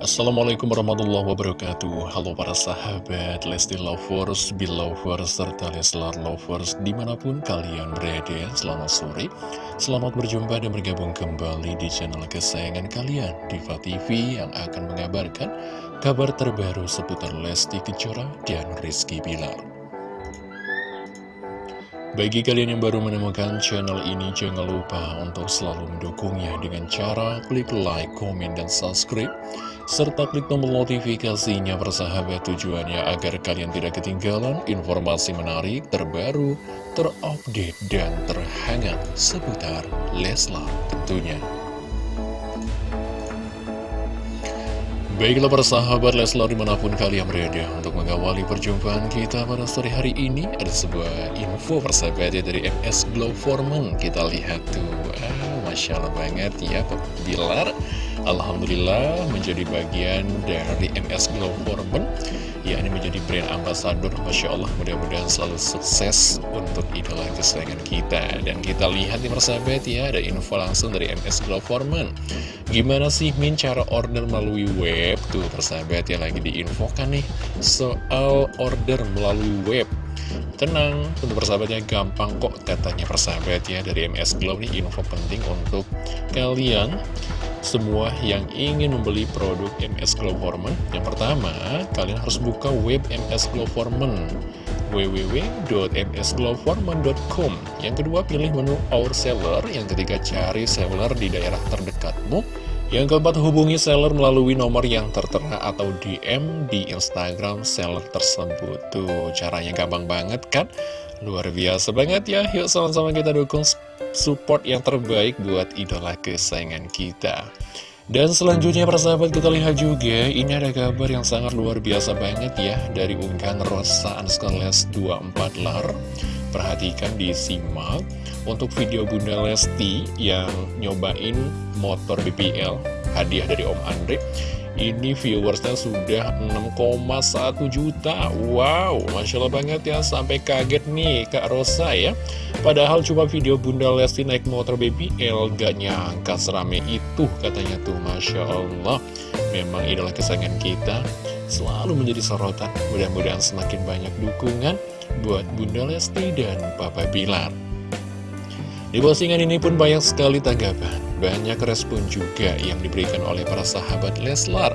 Assalamualaikum warahmatullahi wabarakatuh. Halo para sahabat Lesti Lovers, Belovers, serta Leslar Lovers Di mana pun kalian berada Selamat sore. Selamat berjumpa dan bergabung kembali di channel kesayangan kalian Diva TV yang akan mengabarkan Kabar terbaru seputar Lesti Kejora dan Rizky Bilar. Bagi kalian yang baru menemukan channel ini, jangan lupa untuk selalu mendukungnya dengan cara klik like, komen, dan subscribe serta klik tombol notifikasinya bersahabat tujuannya agar kalian tidak ketinggalan informasi menarik, terbaru, terupdate, dan terhangat seputar Leslar tentunya. Baiklah para sahabat Leslar di mana pun kalian berada Untuk mengawali perjumpaan kita pada sore hari ini Ada sebuah info persahabat ya dari MS Glow Foreman Kita lihat tuh, ah, Masya Allah banget ya Bilar Alhamdulillah menjadi bagian dari MS Glow Ya ini menjadi brand ambassador. Masya Allah mudah-mudahan selalu sukses untuk idola kesayangan kita. Dan kita lihat nih persahabat ya Ada info langsung dari MS Glow Foreman Gimana sih Min cara order melalui web? Tuh persahabat ya lagi diinfokan nih Soal order melalui web. Tenang, untuk persahabatnya gampang kok katanya persahabat ya. Dari MS Glow ini info penting untuk kalian semua yang ingin membeli produk MS Glow Hormone Yang pertama, kalian harus buka web MS Glow Hormone www.msglowhormone.com Yang kedua, pilih menu Our Seller. Yang ketiga, cari seller di daerah terdekatmu. Yang keempat, hubungi seller melalui nomor yang tertera atau DM di Instagram seller tersebut. Tuh, caranya gampang banget kan? Luar biasa banget ya. Yuk sama-sama kita dukung support yang terbaik buat idola kesayangan kita. Dan selanjutnya persahabat kita lihat juga Ini ada kabar yang sangat luar biasa banget ya Dari unggahan Rosa Anskales 24 Lar. Perhatikan disimak Untuk video Bunda Lesti yang nyobain motor BPL Hadiah dari Om Andre ini viewersnya sudah 6,1 juta. Wow, Masya Allah banget ya. Sampai kaget nih Kak Rosa ya. Padahal cuma video Bunda Lesti naik motor BBL Gak nyangka serame itu katanya tuh. Masya Allah. Memang idola kesayangan kita Selalu menjadi sorotan. Mudah-mudahan semakin banyak dukungan Buat Bunda Lesti dan Papa Bilar. Di postingan ini pun banyak sekali tanggapan, banyak respon juga yang diberikan oleh para sahabat Leslar.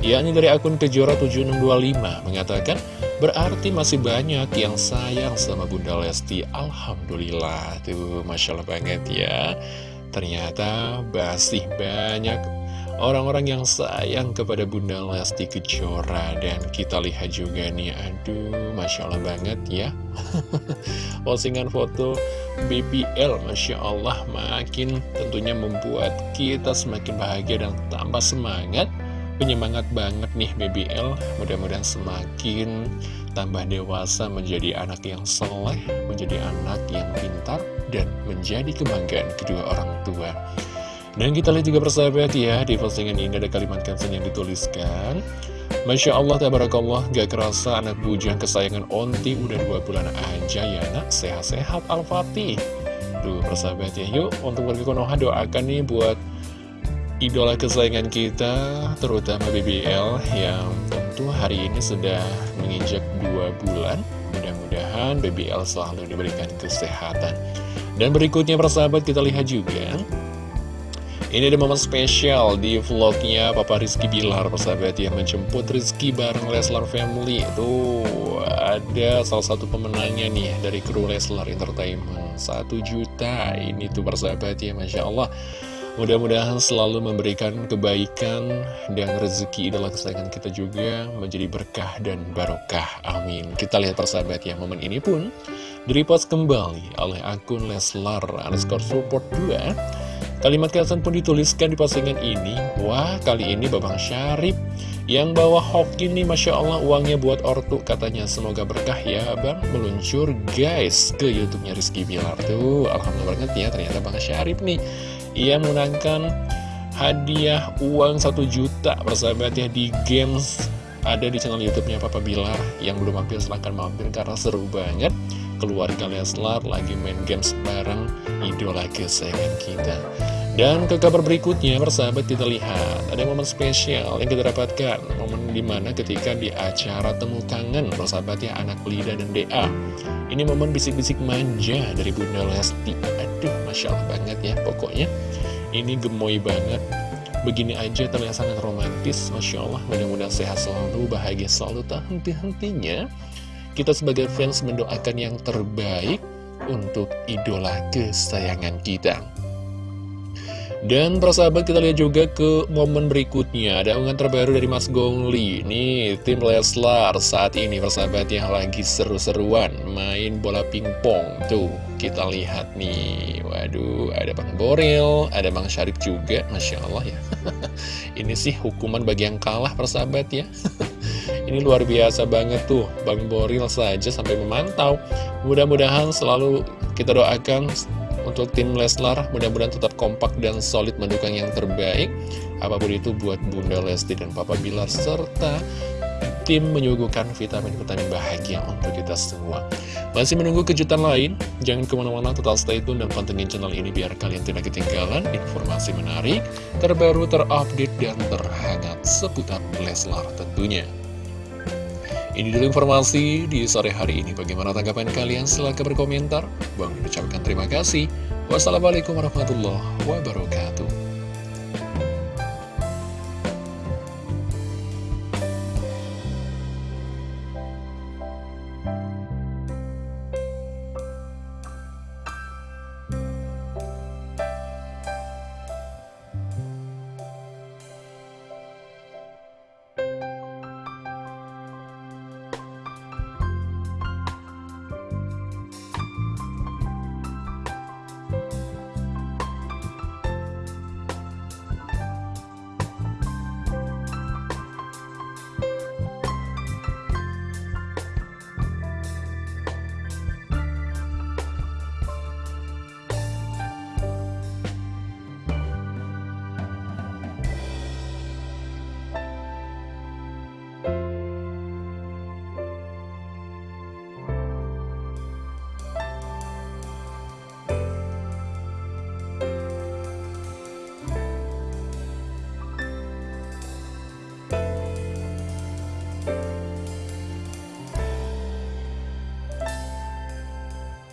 yakni dari akun Kejora 7625 mengatakan, berarti masih banyak yang sayang sama Bunda Lesti. Alhamdulillah, tuh Masya Allah banget ya. Ternyata masih banyak orang-orang yang sayang kepada Bunda Lesti Kejora. Dan kita lihat juga nih aduh Masya Allah banget ya. Postingan foto BBL Masya Allah makin tentunya membuat kita semakin bahagia dan tambah semangat. Penyemangat banget nih BBL mudah-mudahan semakin tambah dewasa menjadi anak yang soleh menjadi anak yang pintar dan menjadi kebanggaan kedua orang tua dan kita lihat juga persahabat ya, di postingan ini ada kalimat caption yang dituliskan. Masya Allah, tabarakallah, gak kerasa anak bujang kesayangan Onti udah dua bulan aja ya nak, sehat-sehat Al-Fatih. Tuh persahabat ya, yuk untuk warga Konoha doakan nih buat idola kesayangan kita, terutama BBL yang tentu hari ini sudah menginjak dua bulan. Mudah-mudahan BBL selalu diberikan kesehatan. Dan berikutnya persahabat kita lihat juga ini ada momen spesial di vlognya Papa Rizky Bilar persahabat yang menjemput Rizky bareng Leslar Family Tuh ada salah satu pemenangnya nih dari kru Leslar Entertainment Satu juta ini tuh persahabat ya Masya Allah Mudah-mudahan selalu memberikan kebaikan dan rezeki idola kesayangan kita juga menjadi berkah dan barokah. Amin. Kita lihat persahabat ya, momen ini pun direpost kembali oleh akun Leslar underscore support 2 Kalimat caption pun dituliskan di postingan ini. Wah kali ini Babang Syarif yang bawa hoki nih Masya Allah uangnya buat ortu. Katanya Semoga berkah ya Bang Meluncur guys ke Youtubenya Rizky Bilar. Tuh Alhamdulillah banget ya ternyata Bang Syarif nih. Ia menangkan hadiah uang 1 juta persahabat ya di games ada di channel YouTube-nya Papa Bilar yang belum mampir silahkan mampir karena seru banget keluarga Leslar lagi main games bareng idola kesayangan kita. Dan ke kabar berikutnya, persahabat kita lihat ada momen spesial yang kita dapatkan. Momen di mana ketika di acara Temu Kangen, persahabat ya anak Lida dan DA Ini momen bisik-bisik manja dari Bunda Lesti. Aduh, Masya Allah banget ya pokoknya. Ini gemoy banget. Begini aja terlihat sangat romantis. Masya Allah, mudah-mudahan sehat selalu, bahagia selalu, tak henti-hentinya Kita sebagai fans mendoakan yang terbaik untuk idola kesayangan kita. Dan persahabat kita lihat juga ke momen berikutnya. Ada unggahan terbaru dari Mas Gongli. Nih tim Leslar saat ini persahabat yang lagi seru-seruan Main bola pingpong. Tuh kita lihat nih. Waduh ada Bang Boril Ada Bang Syarif juga. Masya Allah ya. Ini sih hukuman bagi yang kalah persahabat ya Ini luar biasa banget tuh. Bang Boril saja sampai memantau. Mudah-mudahan selalu kita doakan untuk tim Leslar mudah-mudahan tetap kompak dan solid mendukung yang terbaik. Apa pun itu buat Bunda Lesti dan Papa Bilar serta tim menyuguhkan vitamin-vitamin bahagia untuk kita semua. Masih menunggu kejutan lain? Jangan ke mana-mana tetap stay tune dan pantengin channel ini biar kalian tidak ketinggalan informasi menarik terbaru terupdate dan terhangat seputar Leslar tentunya ini dulu informasi di sore hari ini. Bagaimana tanggapan kalian? Silahkan berkomentar. Bang ucapkan terima kasih. Wassalamualaikum warahmatullahi wabarakatuh.